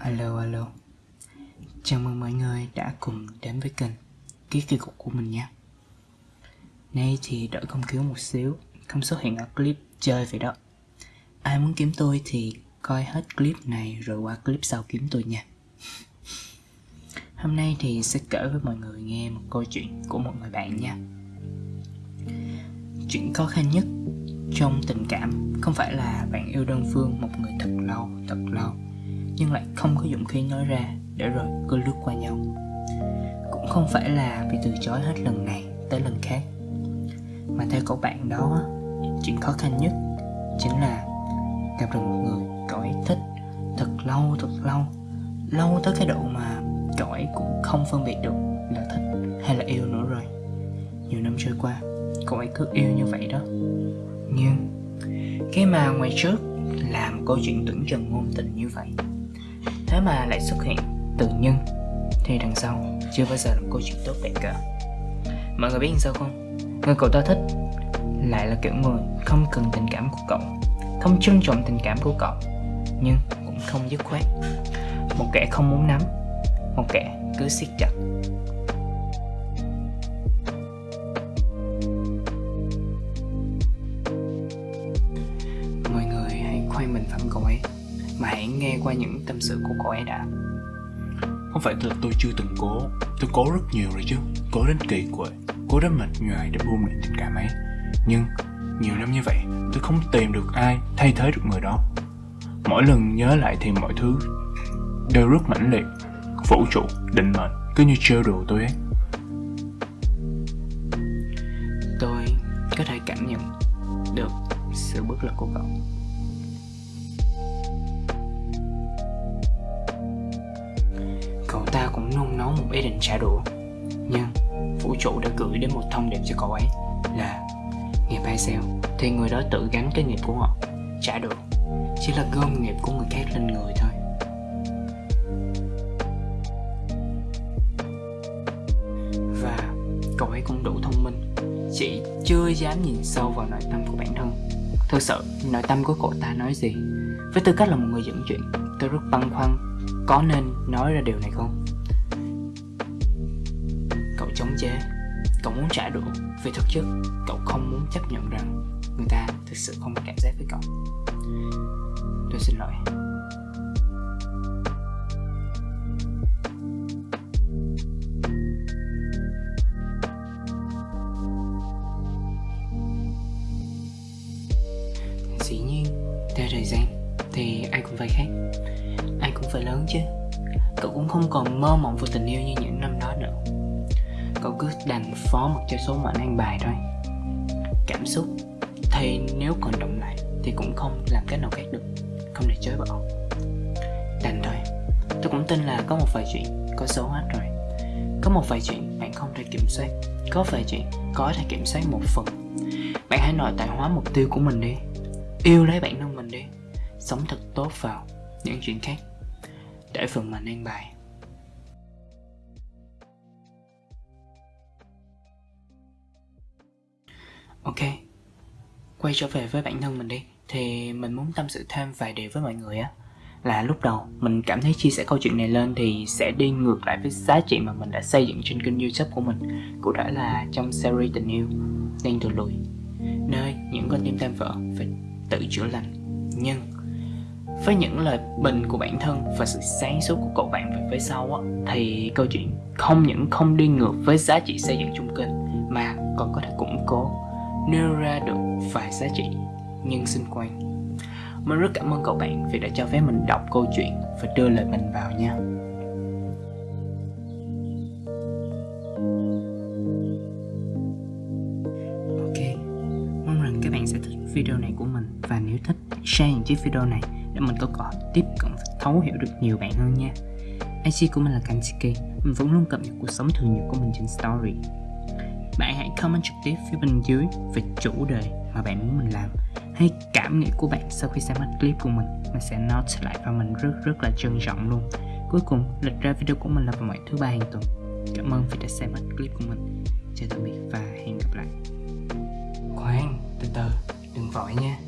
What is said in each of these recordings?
Alo alo. Chào mừng mọi người đã cùng đến với kênh Ký kỳ cục của mình nha. Nay thì đợi công cứu một xíu, Không xuất hiện ở clip chơi vậy đó. Ai muốn kiếm tôi thì coi hết clip này rồi qua clip sau kiếm tôi nha. Hôm nay thì sẽ kể với mọi người nghe một câu chuyện của một người bạn nha. Chuyện khó khăn nhất trong tình cảm không phải là bạn yêu đơn phương, một người thật lâu nhưng lại không có dũng khí nói ra để rồi cứ lướt qua nhau. Cũng không phải là bị từ chối hết lần này tới lần khác, mà theo cậu bạn đó, chuyện khó khăn nhất chính là gặp được một người cậu ấy thích thật lâu thật lâu lâu tới cái độ mà cậu ấy cũng không phân biệt được là thích hay là yêu nữa rồi. Nhiều năm trôi qua, cậu ấy cứ yêu như vậy đó. Nhưng cái mà ngoài trước làm câu chuyện tưởng chừng ngôn tình như vậy thế mà lại xuất hiện tự nhân. Thì đằng sau chưa bao giờ là một câu chuyện tốt đẹp cả. Mọi người biết sao không? Người cậu ta thích lại là kiểu người không cần tình cảm của cậu, không trân trọng tình cảm của cậu, nhưng cũng không dứt khoát. Một kẻ không muốn nắm, một kẻ cứ siết chặt. Mọi người hãy khoan mình phẩm cậu ấy mà hãy nghe qua những tâm sự của cậu ấy đã. Không phải là tôi chưa từng cố. Tôi cố rất nhiều rồi chứ. Cố đến kỳ quệ. Cố đến mệt nhoài để buông luyện tình cảm ấy. Nhưng nhiều năm như vậy Tôi không tìm được ai thay thế được người đó. Mỗi lần nhớ lại thì mọi thứ Đều rất mãnh liệt. Vũ trụ, định mệnh Cứ như trêu đùa tôi ấy. Tôi có thể cảm nhận được sự bất lực của cậu cậu ta cũng nung nấu một ý định trả đũa. Nhưng vũ trụ đã gửi đến một thông điệp cho cậu ấy là nghiệp hay sao thì người đó tự gánh cái nghiệp của họ trả đũa, chỉ là gom nghiệp của người khác lên người thôi. Và cậu ấy cũng đủ thông minh chỉ chưa dám nhìn sâu vào nội tâm của bản thân. Thực sự nội tâm của cậu ta nói gì? Với tư cách là một người dẫn chuyện tôi rất băn khoăn có nên nói ra điều này không? Cậu chống chế. Cậu muốn trả đũa vì thực chất cậu không muốn chấp nhận rằng người ta thực sự không có cảm giác với cậu. Tôi xin lỗi. Dĩ nhiên, theo thời gian thì ai cũng phải khác ai cũng phải lớn chứ. Cậu cũng không còn mơ mộng về tình yêu như những năm đó nữa. Cậu cứ đành phó mặc cho số mệnh an bài thôi. Cảm xúc, thì nếu còn động lại thì cũng không làm cách nào khác được. Không để chối bỏ. Đành thôi. Tôi cũng tin là có một vài chuyện có số hết rồi. Có một vài chuyện bạn không thể kiểm soát. Có vài chuyện có thể kiểm soát một phần. Bạn hãy nội tại hóa mục tiêu của mình đi. Yêu lấy bản thân mình sống thật tốt vào những chuyện khác. Để phần mình an bài. Ok, quay trở về với bản thân mình đi. Thì mình muốn tâm sự thêm vài điều với mọi người á. Là lúc đầu, mình cảm thấy chia sẻ câu chuyện này lên thì sẽ đi ngược lại với giá trị mà mình đã xây dựng trên kênh youtube của mình cụ thể là trong series tình yêu đang từ lùi. Nơi những con tim tan vỡ phải tự chữa lành. Nhưng với những lời bình của bản thân và sự sáng suốt của cậu bạn về phía sau á, thì câu chuyện không những không đi ngược với giá trị xây dựng chung kênh mà còn có thể củng cố nêu ra được vài giá trị nhân sinh quan. Mình rất cảm ơn cậu bạn vì đã cho phép mình đọc câu chuyện và đưa lời mình vào nha. Ok mong rằng các bạn sẽ thích video này của mình. Và nếu thích share những chiếc video này để mình có cơ tiếp cận và thấu hiểu được nhiều bạn hơn nha. IC của mình là Kansuke, Mình vẫn luôn cập nhật cuộc sống thường nhật của mình trên story. Bạn hãy comment trực tiếp phía bên dưới về chủ đề mà bạn muốn mình làm hay cảm nghĩ của bạn sau khi xem hết clip của mình. Mình sẽ note lại và mình rất rất là trân trọng luôn. Cuối cùng lịch ra video của mình là vào mỗi thứ ba hàng tuần. Cảm ơn vì đã xem hết clip của mình. Chào tạm biệt và hẹn gặp lại. Khoan từ từ đừng vội nha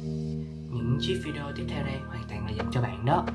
những chiếc video tiếp theo đây hoàn toàn là dành cho bạn đó.